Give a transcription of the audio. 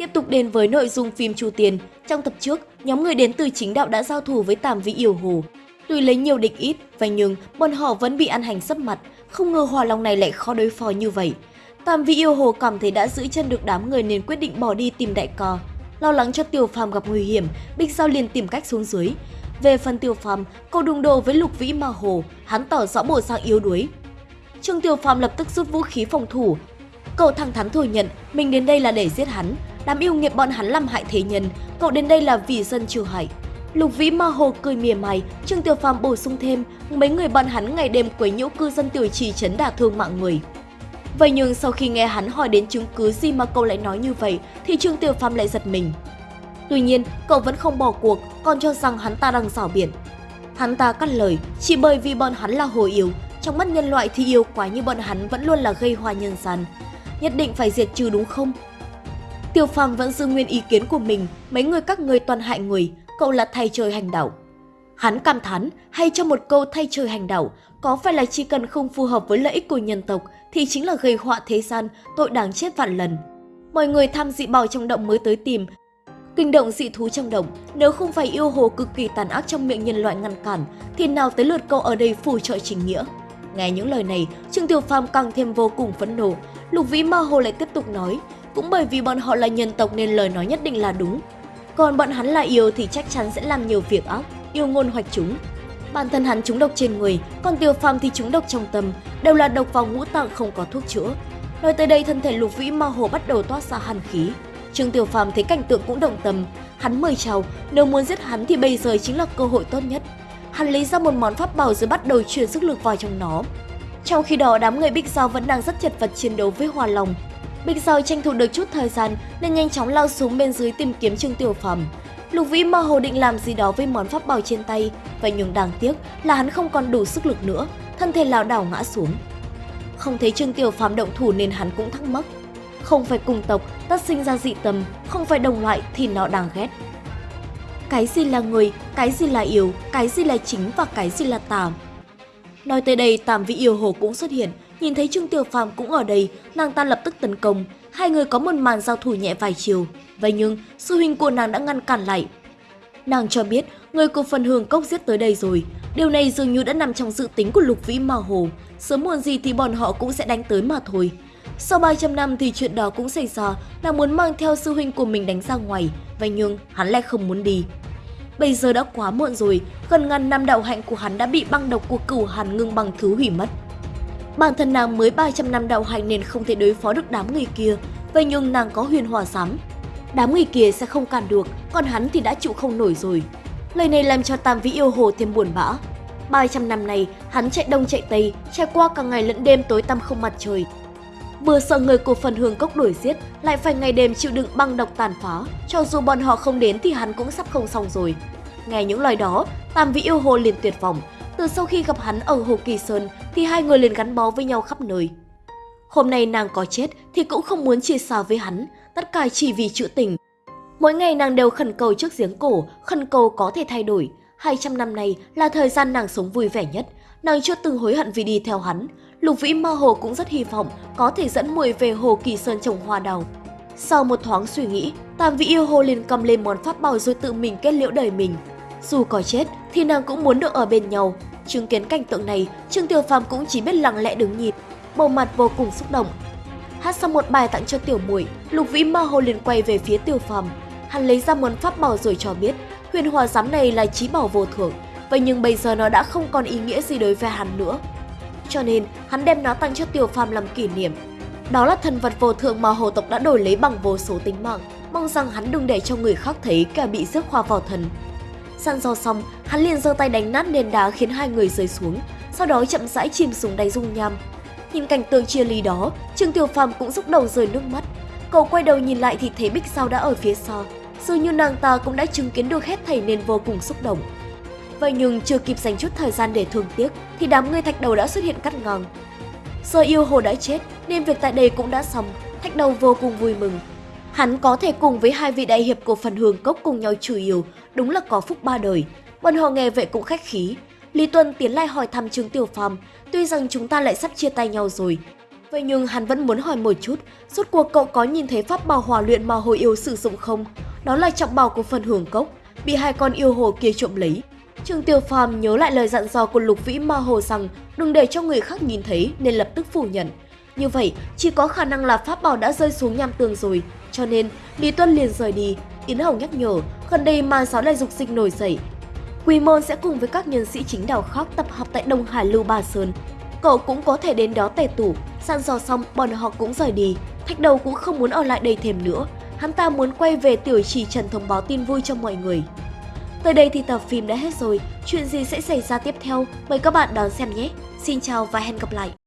Tiếp tục đến với nội dung phim Chu Tiền, trong tập trước, nhóm người đến từ chính đạo đã giao thủ với Tàm Vĩ Yêu Hồ. Tuy lấy nhiều địch ít, vậy nhưng bọn họ vẫn bị ăn hành sấp mặt, không ngờ Hòa Long này lại khó đối phó như vậy. Tàm Vĩ Yêu Hồ cảm thấy đã giữ chân được đám người nên quyết định bỏ đi tìm đại cò. Lo lắng cho Tiêu Phàm gặp nguy hiểm, Bích Giao liền tìm cách xuống dưới. Về phần Tiêu Phàm, cậu đụng đồ với Lục Vĩ Ma Hồ, hắn tỏ rõ bộ dạng yếu đuối. Trương Tiêu Phàm lập tức rút vũ khí phòng thủ. Cậu thẳng thắn thừa nhận mình đến đây là để giết hắn, đám yêu nghiệp bọn hắn làm hại thế nhân, cậu đến đây là vì dân trừ hại. Lục Vĩ Ma Hồ cười mỉa mai, Trương Tiêu Phàm bổ sung thêm, mấy người bọn hắn ngày đêm quấy nhiễu cư dân tiểu trì chấn đả thương mạng người. Vậy nhưng sau khi nghe hắn hỏi đến chứng cứ gì mà cậu lại nói như vậy thì Trương Tiêu Phàm lại giật mình. Tuy nhiên, cậu vẫn không bỏ cuộc, còn cho rằng hắn ta đang rảo biển. Hắn ta cắt lời, chỉ bởi vì bọn hắn là hồ yêu, trong mắt nhân loại thì yêu quá như bọn hắn vẫn luôn là gây hoa nhân gian. Nhất định phải diệt trừ đúng không? Tiêu Phàm vẫn giữ nguyên ý kiến của mình, mấy người các người toàn hại người, cậu là thay trời hành đạo. Hắn cảm thán hay cho một câu thay trời hành đạo, có phải là chỉ cần không phù hợp với lợi ích của nhân tộc thì chính là gây họa thế gian, tội đáng chết vạn lần. Mọi người tham dị bào trong động mới tới tìm, kinh động dị thú trong động, nếu không phải yêu hồ cực kỳ tàn ác trong miệng nhân loại ngăn cản, thì nào tới lượt cậu ở đây phù trợ chính nghĩa. Nghe những lời này, Trương Tiểu Phàm càng thêm vô cùng phẫn nộ. Lục Vĩ Ma Hồ lại tiếp tục nói, cũng bởi vì bọn họ là nhân tộc nên lời nói nhất định là đúng. Còn bọn hắn là yêu thì chắc chắn sẽ làm nhiều việc ác, yêu ngôn hoạch chúng. Bản thân hắn trúng độc trên người, còn Tiêu Phàm thì trúng độc trong tâm, đều là độc vào ngũ tạng không có thuốc chữa. Nói tới đây thân thể Lục Vĩ Ma Hồ bắt đầu toát ra hàn khí. Trương Tiểu Phàm thấy cảnh tượng cũng động tâm, hắn mời chào, nếu muốn giết hắn thì bây giờ chính là cơ hội tốt nhất. Hắn lấy ra một món pháp bảo rồi bắt đầu truyền sức lực vào trong nó. Trong khi đó, đám người Bích Giao vẫn đang rất chật vật chiến đấu với Hoa Long. Bích Giao tranh thủ được chút thời gian nên nhanh chóng lao xuống bên dưới tìm kiếm Trương Tiểu Phàm. Lục Vĩ mơ hồ định làm gì đó với món pháp bảo trên tay, vậy nhưng đáng tiếc là hắn không còn đủ sức lực nữa, thân thể lảo đảo ngã xuống. Không thấy Trương Tiểu Phàm động thủ nên hắn cũng thắc mắc. Không phải cùng tộc, tất sinh ra dị tâm; không phải đồng loại thì nó đáng ghét. Cái gì là người, cái gì là yêu, cái gì là chính và cái gì là tà. Nói tới đây, Tam Vị Yêu Hồ cũng xuất hiện, nhìn thấy Trương Tiểu Phàm cũng ở đây, nàng ta lập tức tấn công, hai người có một màn giao thủ nhẹ vài chiều. Vậy nhưng, sư huynh của nàng đã ngăn cản lại. Nàng cho biết, người của phần hương cốc giết tới đây rồi. Điều này dường như đã nằm trong dự tính của Lục Vĩ mà Hồ. Sớm muộn gì thì bọn họ cũng sẽ đánh tới mà thôi. Sau 300 năm thì chuyện đó cũng xảy ra, nàng muốn mang theo sư huynh của mình đánh ra ngoài, vậy nhưng hắn lại không muốn đi. Bây giờ đã quá muộn rồi, gần ngàn năm đạo hạnh của hắn đã bị băng độc của cửu hàn ngưng bằng thứ hủy mất. Bản thân nàng mới 300 năm đạo hạnh nên không thể đối phó được đám người kia, vậy nhưng nàng có huyền hòa sắm. Đám người kia sẽ không cản được, còn hắn thì đã chịu không nổi rồi. Lời này làm cho Tam Vĩ yêu hồ thêm buồn bã. 300 năm này, hắn chạy đông chạy tây, trải qua cả ngày lẫn đêm tối tăm không mặt trời, Vừa sợ người của phần hương cốc đuổi giết, lại phải ngày đêm chịu đựng băng độc tàn phá. Cho dù bọn họ không đến thì hắn cũng sắp không xong rồi. Nghe những lời đó, Tam Vĩ yêu hồ liền tuyệt vọng. Từ sau khi gặp hắn ở Hồ Kỳ Sơn thì hai người liền gắn bó với nhau khắp nơi. Hôm nay nàng có chết thì cũng không muốn chia xa với hắn, tất cả chỉ vì chữ tình. Mỗi ngày nàng đều khẩn cầu trước giếng cổ, khẩn cầu có thể thay đổi. 200 năm nay là thời gian nàng sống vui vẻ nhất, nàng chưa từng hối hận vì đi theo hắn, Lục Vĩ mơ hồ cũng rất hy vọng có thể dẫn muội về Hồ Kỳ Sơn trồng hoa đào. Sau một thoáng suy nghĩ, Tam Vĩ yêu hồ liền cầm lên món pháp bảo rồi tự mình kết liễu đời mình. Dù có chết thì nàng cũng muốn được ở bên nhau. Chứng kiến cảnh tượng này, Trương Tiểu Phàm cũng chỉ biết lặng lẽ đứng nhìn, bầu mặt vô cùng xúc động. Hát xong một bài tặng cho tiểu muội, Lục Vĩ mơ hồ liền quay về phía Tiểu Phàm. Hắn lấy ra món pháp bảo rồi cho biết, huyền hòa giám này là trí bảo vô thượng, vậy nhưng bây giờ nó đã không còn ý nghĩa gì đối với hắn nữa cho nên hắn đem nó tặng cho Tiểu Phàm làm kỷ niệm. Đó là thần vật vô thượng mà hồ tộc đã đổi lấy bằng vô số tính mạng, mong rằng hắn đừng để cho người khác thấy cả bị rước hoa vào thần. Săn do xong, hắn liền giơ tay đánh nát nền đá khiến hai người rơi xuống, sau đó chậm rãi chìm xuống đáy dung nham. Nhìn cảnh tượng chia ly đó, Trương Tiểu Phàm cũng rúc đầu rơi nước mắt. Cậu quay đầu nhìn lại thì thấy Bích Sao đã ở phía sau, dường như nàng ta cũng đã chứng kiến được hết thảy nên vô cùng xúc động. Vậy nhưng chưa kịp dành chút thời gian để thương tiếc thì đám người thạch đầu đã xuất hiện cắt ngang. Giờ yêu hồ đã chết nên việc tại đây cũng đã xong, thạch đầu vô cùng vui mừng. Hắn có thể cùng với hai vị đại hiệp của phần hương cốc cùng nhau trừ yêu, đúng là có phúc ba đời. Bọn họ nghe vậy cũng khách khí. Lý Tuân tiến lại hỏi thăm Trương Tiểu Phàm, tuy rằng chúng ta lại sắp chia tay nhau rồi. Vậy nhưng hắn vẫn muốn hỏi một chút, suốt cuộc cậu có nhìn thấy pháp bảo hỏa luyện mà hồi yêu sử dụng không? Đó là trọng bảo của phần hưởng cốc, bị hai con yêu hồ kia trộm lấy. Trương Tiểu Phàm nhớ lại lời dặn dò của Lục Vĩ Ma Hồ rằng đừng để cho người khác nhìn thấy nên lập tức phủ nhận. Như vậy, chỉ có khả năng là pháp bảo đã rơi xuống nham tường rồi, cho nên Lý Tuân liền rời đi. Yến Hồng nhắc nhở, gần đây màn giáo lại dục dịch nổi dậy. Quy Môn sẽ cùng với các nhân sĩ chính đạo khác tập hợp tại Đông Hải Lưu Ba Sơn. Cậu cũng có thể đến đó tề tủ, săn dò xong bọn họ cũng rời đi. Thạch đầu cũng không muốn ở lại đây thêm nữa, hắn ta muốn quay về tiểu trì trần thông báo tin vui cho mọi người. Tới đây thì tập phim đã hết rồi, chuyện gì sẽ xảy ra tiếp theo, mời các bạn đón xem nhé. Xin chào và hẹn gặp lại!